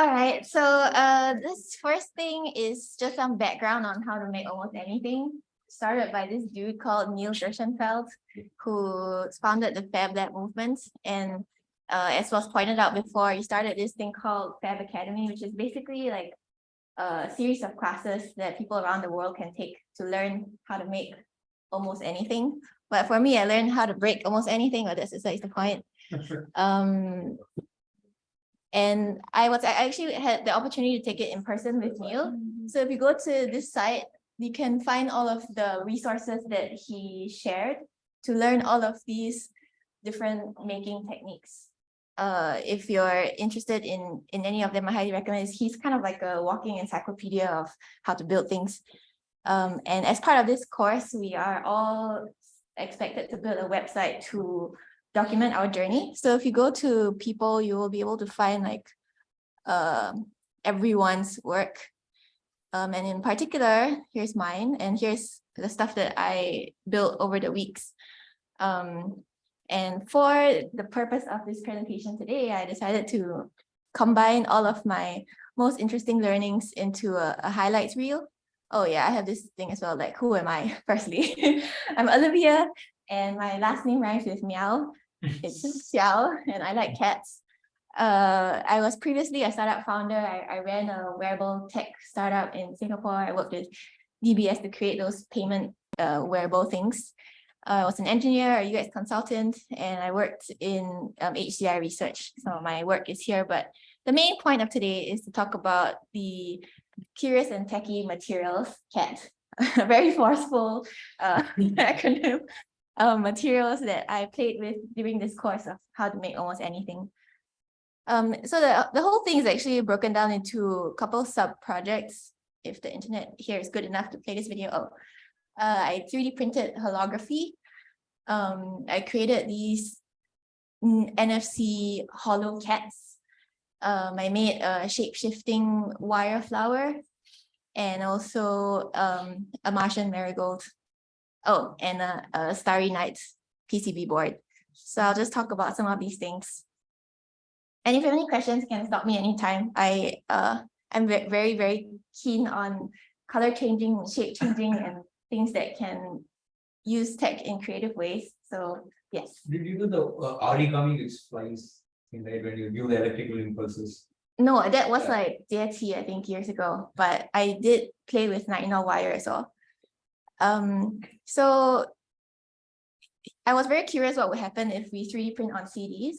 All right, so uh, this first thing is just some background on how to make almost anything. Started by this dude called Neil Gershenfeld, who founded the Fab Lab movement. And uh, as was pointed out before, he started this thing called Fab Academy, which is basically like a series of classes that people around the world can take to learn how to make almost anything. But for me, I learned how to break almost anything, this is like the point. Um, and I was, I actually had the opportunity to take it in person with Neil. So if you go to this site, you can find all of the resources that he shared to learn all of these different making techniques. Uh, if you're interested in, in any of them, I highly recommend it. He's kind of like a walking encyclopedia of how to build things. Um, and as part of this course, we are all expected to build a website to document our journey. So if you go to people, you will be able to find like uh, everyone's work. Um, and in particular, here's mine, and here's the stuff that I built over the weeks. Um, and for the purpose of this presentation today, I decided to combine all of my most interesting learnings into a, a highlights reel. Oh yeah, I have this thing as well, like who am I, firstly? I'm Olivia, and my last name rhymes with meow. It's Xiao, and I like cats. Uh, I was previously a startup founder. I, I ran a wearable tech startup in Singapore. I worked with DBS to create those payment uh, wearable things. Uh, I was an engineer, a UX consultant, and I worked in um, HCI research. Some of my work is here, but the main point of today is to talk about the Curious and Techie Materials, CAT, a very forceful uh, acronym uh, materials that I played with during this course of how to make almost anything. Um, so the, the whole thing is actually broken down into a couple sub projects. If the internet here is good enough to play this video, oh, uh, I 3D printed holography. Um, I created these NFC hollow cats. Um, I made a shape-shifting wire flower and also um, a Martian marigold. Oh, and a, a Starry Night PCB board. So I'll just talk about some of these things. And if you have any questions, you can stop me anytime. I uh, I'm very, very keen on color changing, shape changing, and things that can use tech in creative ways. So yes. Did you do the uh, origami which flies in there when you do the electrical impulses? No, that was Yeah. like DIT, I think years ago, but I did play with nitinol wire as well. Um, so I was very curious what would happen if we 3D print on CDs.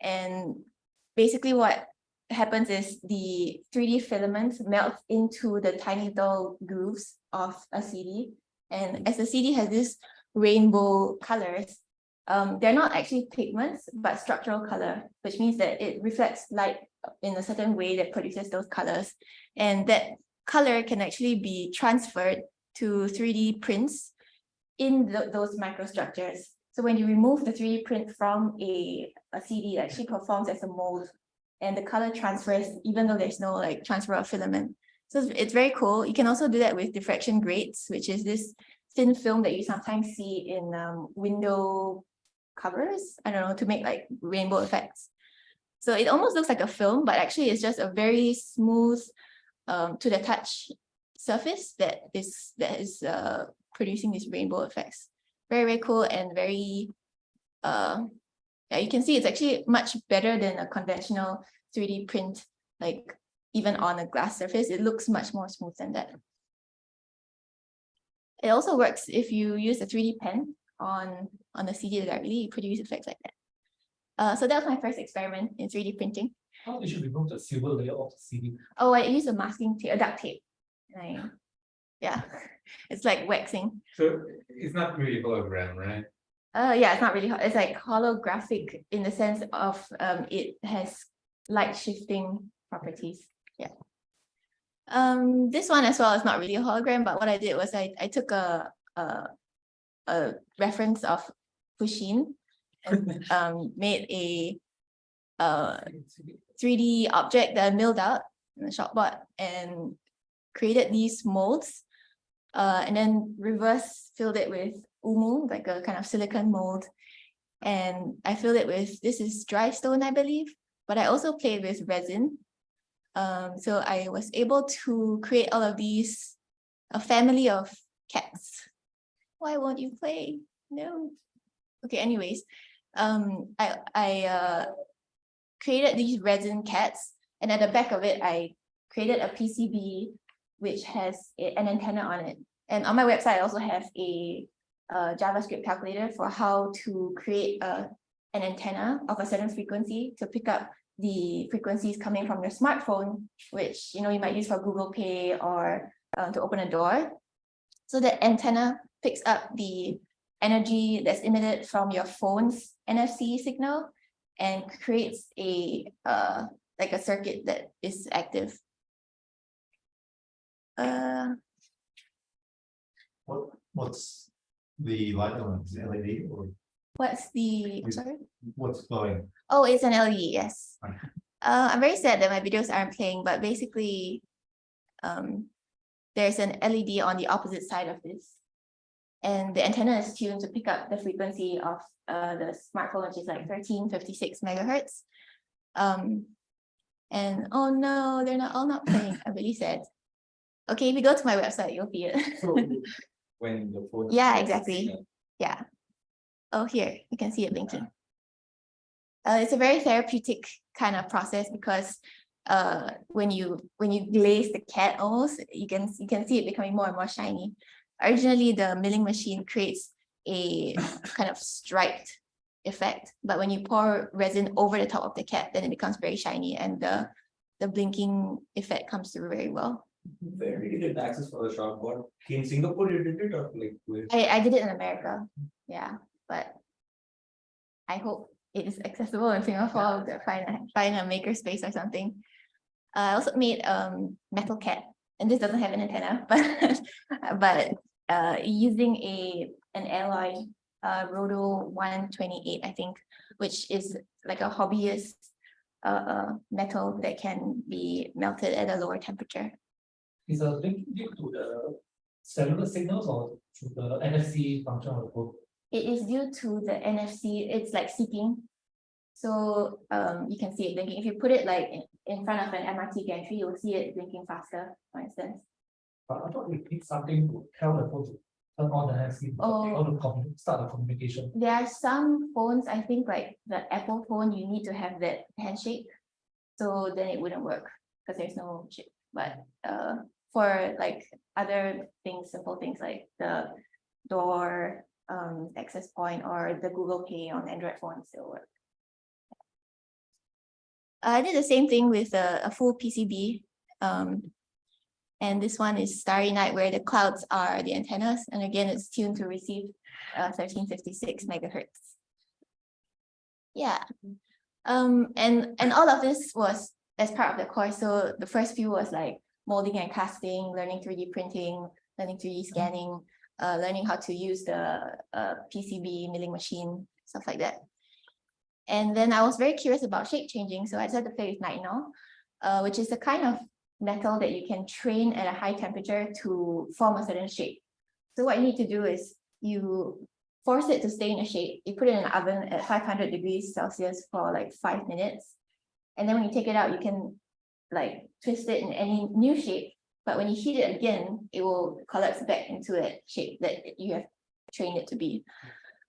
And basically what happens is the 3D filament melts into the tiny little grooves of a CD. And as the CD has this rainbow colors, um, they're not actually pigments, but structural color, which means that it reflects light in a certain way that produces those colors. And that color can actually be transferred to 3D prints in the, those microstructures. So when you remove the 3D print from a, a CD, it actually performs as a mold and the color transfers even though there's no like transfer of filament. So it's, it's very cool. You can also do that with diffraction grates, which is this thin film that you sometimes see in um, window covers, I don't know, to make like rainbow effects. So it almost looks like a film, but actually it's just a very smooth um, to the touch surface that is that is uh, producing these rainbow effects. Very, very cool and very, uh, yeah, you can see it's actually much better than a conventional 3D print, like even on a glass surface, it looks much more smooth than that. It also works if you use a 3D pen on, on the CD directly, you produce effects like that. Uh, so that was my first experiment in 3D printing. How did you remove the silver layer of the CD? Oh, I used a masking tape, a duct tape. And I, yeah, it's like waxing. So it's not really hologram, right? Uh, yeah, it's not really, it's like holographic in the sense of um, it has light shifting properties. Yeah. Um, this one as well is not really a hologram, but what I did was I, I took a, a, a reference of Pusheen and um, made a uh, 3D object that I milled out in the shopbot and created these molds uh, and then reverse filled it with umu, like a kind of silicon mold. And I filled it with, this is dry stone, I believe, but I also played with resin. Um, so I was able to create all of these, a family of cats. Why won't you play? No. Okay, anyways, um, I, I, uh, created these resin cats and at the back of it, I created a PCB which has a- an antenna on it. And on my website, I also have a uh, JavaScript calculator for how to create a an antenna of a certain frequency to pick up the frequencies coming from your smartphone, which you know you might use for Google Pay or uh, to open a door. So the antenna picks up the energy that's emitted from your phone's NFC signal and creates a uh like a circuit that is active. Uh, What, what's the light on, is it LED or what's the, sorry? what's glowing? Oh, it's an LED, yes. Okay. Uh, I'm very sad that my videos aren't playing, but basically, um, there's an LED on the opposite side of this. And the antenna is tuned to pick up the frequency of uh the smartphone, which is like thirteen fifty-six megahertz. Um, and oh no, they're not all not playing. I'm really sad. Okay, if you go to my website, you'll see it. So when the. Yeah, exactly. Yeah. Oh, here, you can see it blinking. Uh, it's a very therapeutic kind of process because uh, when you, when you glaze the cat almost, you can, you can see it becoming more and more shiny. Originally, the milling machine creates a kind of striped effect, but when you pour resin over the top of the cat, then it becomes very shiny and the, the blinking effect comes through very well. Where did you get access for the shop? What, in Singapore you did it or like? where? I, I did it in America, yeah, but I hope it is accessible in Singapore, to find a, find a maker space or something. I also made um metal cat, and this doesn't have an antenna, but but uh using a an alloy uh Roto one twenty-eight, I think, which is like a hobbyist uh uh metal that can be melted at a lower temperature. Is a link due to the cellular signals or to the NFC function of the phone? It is due to the NFC, it's like seeking. So um you can see it blinking. If you put it like in, in front of an MRT gantry, you'll see it blinking faster, for instance. But I thought we need something to tell the phone to turn on the NFC, Oh. or to start the communication. There are some phones, I think like the Apple phone, you need to have that handshake. So then it wouldn't work because there's no chip, but uh for like other things, simple things like the door um access point or the Google Pay on Android phone still work. I did the same thing with a, a full PCB. Um, and this one is Starry Night where the clouds are the antennas. And again, it's tuned to receive uh, thirteen fifty-six megahertz. Yeah. Um, and, and all of this was as part of the course. So the first few was like molding and casting, learning three D printing, learning three D scanning, uh, learning how to use the uh, PCB milling machine, stuff like that. And then I was very curious about shape changing, so I decided to play with nitinol, uh, which is the kind of metal that you can train at a high temperature to form a certain shape. So what you need to do is you force it to stay in a shape. You put it in an oven at five hundred degrees Celsius for like five minutes. And then when you take it out, you can like twist it in any new shape. But when you heat it again, it will collapse back into that shape that you have trained it to be.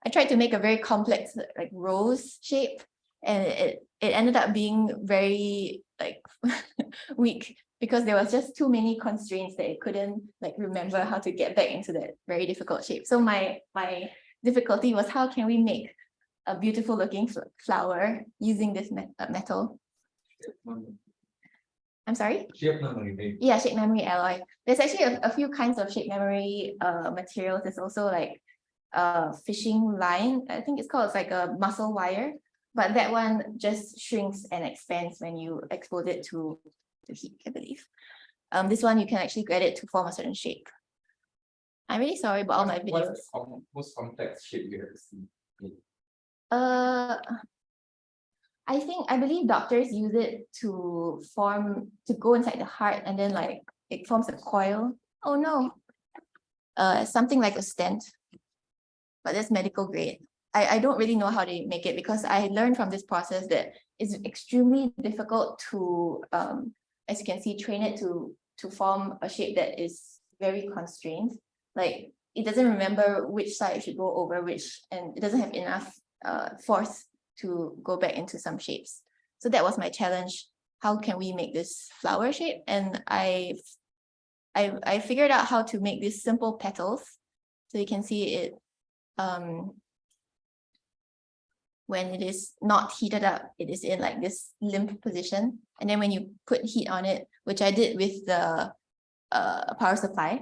I tried to make a very complex like rose shape and it, it ended up being very like weak because there was just too many constraints that it couldn't like remember how to get back into that very difficult shape. So my my difficulty was how can we make a beautiful looking flower using this uh, metal? I'm sorry? Shape memory, right? Yeah, shape memory alloy. There's actually a, a few kinds of shape memory uh materials. There's also like a fishing line. I think it's called it's like a muscle wire, but that one just shrinks and expands when you expose it to to heat, I believe. Um, this one you can actually get it to form a certain shape. I'm really sorry about all my videos. What's the com- most complex shape you have seen? Uh, I think, I believe doctors use it to form, to go inside the heart and then like it forms a coil. Oh no. Uh, something like a stent. But that's medical grade. I, I don't really know how they make it because I learned from this process that it's extremely difficult to um as you can see, train it to, to form a shape that is very constrained. Like, it doesn't remember which side it should go over which, and it doesn't have enough uh force to go back into some shapes. So that was my challenge. How can we make this flower shape? And I I I figured out how to make these simple petals. So you can see it um when it is not heated up, it is in like this limp position. And then when you put heat on it, which I did with the uh power supply,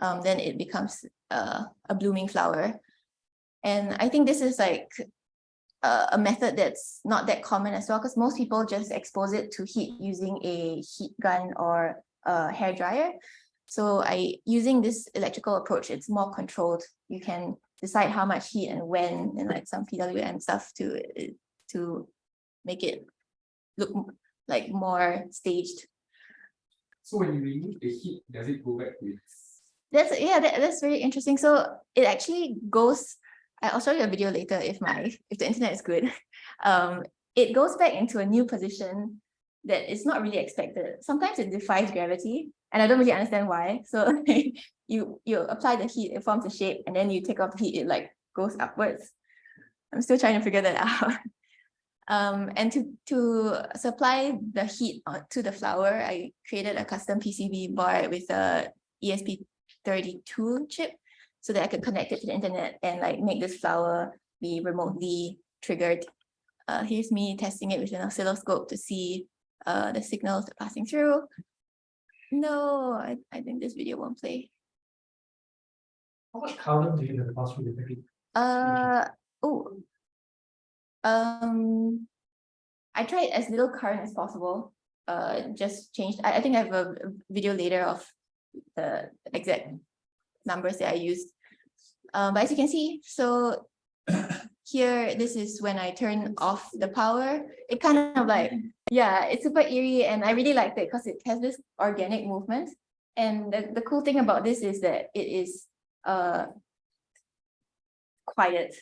um, then it becomes uh, a blooming flower. And I think this is like a, a method that's not that common as well, because most people just expose it to heat using a heat gun or a hair dryer. So I using this electrical approach, it's more controlled. You can decide how much heat and when and like some PWM stuff to to make it look like more staged. So when you remove the heat, does it go back to its? That's yeah, that, that's very interesting. So it actually goes, I'll show you a video later if my, if the internet is good. Um, it goes back into a new position that is not really expected. Sometimes it defies gravity and I don't really understand why. So you, you apply the heat, it forms a shape and then you take off the heat, it like goes upwards. I'm still trying to figure that out. Um, and to, to supply the heat to the flower, I created a custom PCB board with a ESP 32 chip so that I could connect it to the internet and like make this flower be remotely triggered. Uh, here's me testing it with an oscilloscope to see uh, the signals passing through. No, I, I think this video won't play. How much current do you have to pass through the package? Uh, oh. Um, I tried as little current as possible. Uh, just changed, I, I think I have a video later of the exact numbers that I used. Um, but as you can see, so here, this is when I turn off the power. It kind of like, yeah, it's super eerie and I really liked it because it has this organic movement. And the, the cool thing about this is that it is uh quiet.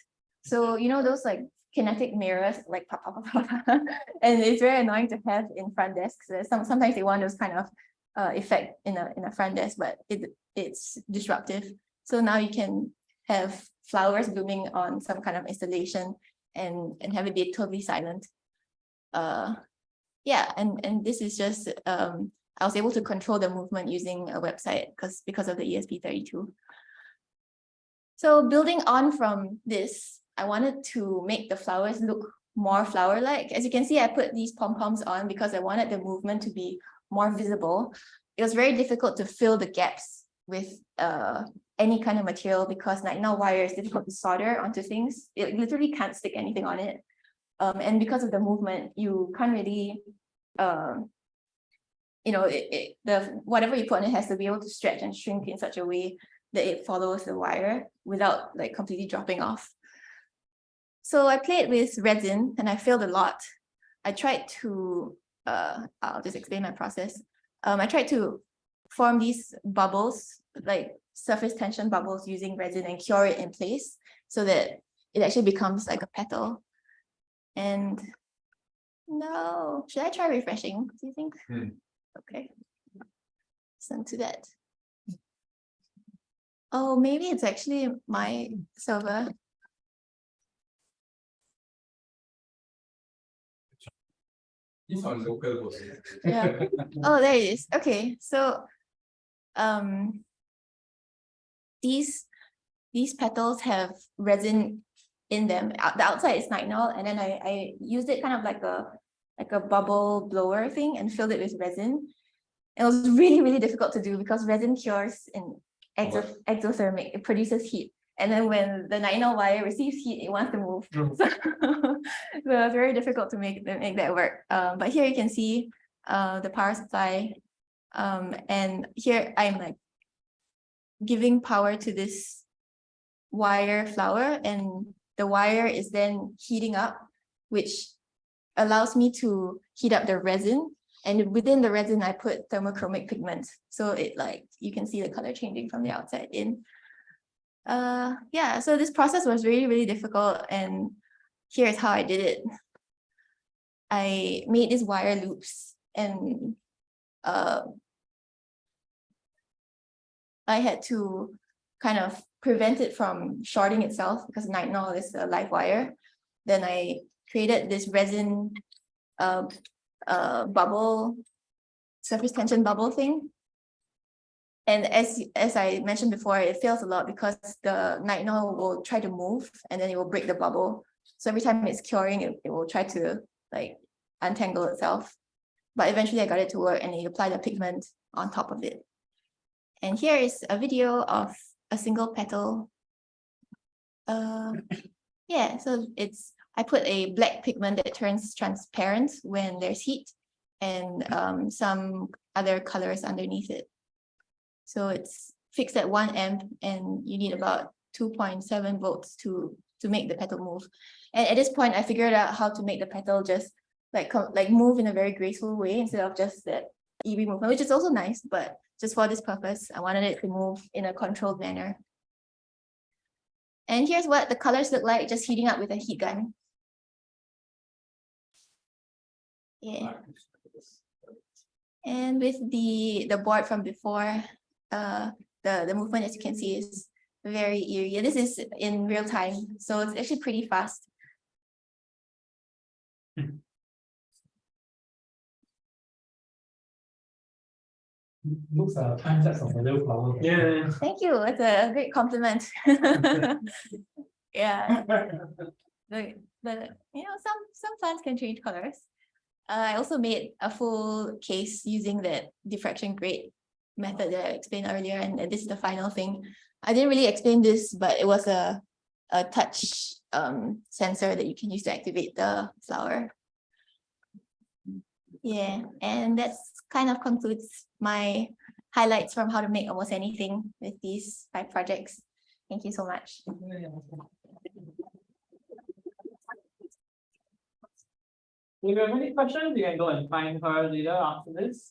So you know those like kinetic mirrors like pop, pop, pop, pop, and it's very annoying to have in front desks. Some sometimes they want those kind of uh effect in a in a front desk, but it it's disruptive. So now you can have flowers blooming on some kind of installation and and have it be totally silent. Uh yeah, and and this is just um I was able to control the movement using a website because because of the ESP32. So building on from this, I wanted to make the flowers look more flower-like. As you can see, I put these pom-poms on because I wanted the movement to be more visible. It was very difficult to fill the gaps with uh, any kind of material because nitinol wire is difficult to solder onto things. It literally can't stick anything on it. Um, and because of the movement, you can't really, um, you know, it, it, the whatever you put on it has to be able to stretch and shrink in such a way that it follows the wire without like completely dropping off. So I played with resin and I failed a lot. I tried to, uh, I'll just explain my process. Um, I tried to form these bubbles, like surface tension bubbles using resin and cure it in place so that it actually becomes like a petal. And no, should I try refreshing? Do you think? Hmm. Okay. Listen to that. Oh, maybe it's actually my server. It's on local host. Yeah. Oh, there it is. Okay, so um these these petals have resin in them. Out- The outside is nitinol, and then I I used it kind of like a like a bubble blower thing and filled it with resin. It was really, really difficult to do because resin cures in exo exothermic, it produces heat. And then when the nitinol wire receives heat, it wants to move. Mm. So, so it was very difficult to make, make that work. Um, but here you can see uh, the power supply. Um, and here I'm like giving power to this wire flower and the wire is then heating up, which allows me to heat up the resin. And within the resin, I put thermochromic pigment. So it like, you can see the color changing from the outside in. Uh, yeah, so this process was really, really difficult. And here's how I did it. I made these wire loops and uh, I had to kind of prevent it from shorting itself because nitinol is a live wire. Then I created this resin uh, uh, bubble, surface tension bubble thing. And as, as I mentioned before, it fails a lot because the nitinol will try to move and then it will break the bubble. So every time it's curing, it, it will try to like untangle itself. But eventually I got it to work and I applied the pigment on top of it. And here is a video of a single petal. Uh, yeah, so it's, I put a black pigment that turns transparent when there's heat and um, some other colors underneath it. So it's fixed at one amp and you need about two point seven volts to, to make the petal move. And at this point, I figured out how to make the petal just like, like move in a very graceful way instead of just that eerie movement, which is also nice, but just for this purpose, I wanted it to move in a controlled manner. And here's what the colors look like just heating up with a heat gun. Yeah. And with the, the board from before, uh, the, the movement, as you can see, is very eerie. This is in real time, so it's actually pretty fast. Looks a time lapse of a little flower. Yeah. Thank you, it's a great compliment. Yeah, the, the, you know, some, some plants can change colors. Uh, I also made a full case using that diffraction grade method that I explained earlier, and this is the final thing. I didn't really explain this, but it was a, a touch um sensor that you can use to activate the flower. Yeah, and that's kind of concludes my highlights from how to make almost anything with these five projects. Thank you so much. If you have any questions, you can go and find her later after this.